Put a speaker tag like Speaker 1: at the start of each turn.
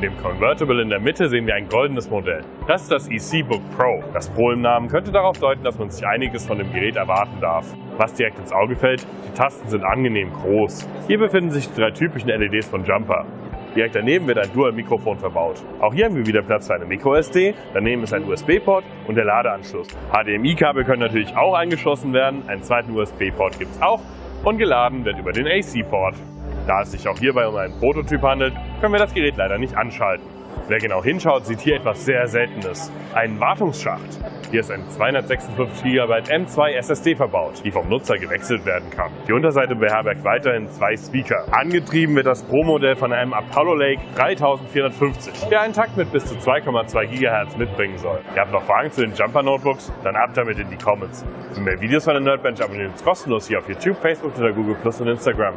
Speaker 1: Neben dem Convertible in der Mitte sehen wir ein goldenes Modell. Das ist das EC-Book Pro. Das Pro im Namen könnte darauf deuten, dass man sich einiges von dem Gerät erwarten darf. Was direkt ins Auge fällt, die Tasten sind angenehm groß. Hier befinden sich die drei typischen LEDs von Jumper. Direkt daneben wird ein Dual-Mikrofon verbaut. Auch hier haben wir wieder Platz für eine MicroSD, daneben ist ein USB-Port und der Ladeanschluss. HDMI-Kabel können natürlich auch eingeschlossen werden, einen zweiten USB-Port gibt es auch und geladen wird über den AC-Port. Da es sich auch hierbei um einen Prototyp handelt, können wir das Gerät leider nicht anschalten. Wer genau hinschaut, sieht hier etwas sehr Seltenes. Einen Wartungsschacht. Hier ist ein 256 GB M2 SSD verbaut, die vom Nutzer gewechselt werden kann. Die Unterseite beherbergt weiterhin zwei Speaker. Angetrieben wird das Pro-Modell von einem Apollo Lake 3450, der einen Takt mit bis zu 2,2 GHz mitbringen soll. Ihr habt noch Fragen zu den Jumper Notebooks? Dann ab damit in die Comments. Für mehr Videos von der Nerdbench abonniert uns kostenlos hier auf YouTube, Facebook oder Google Plus und Instagram.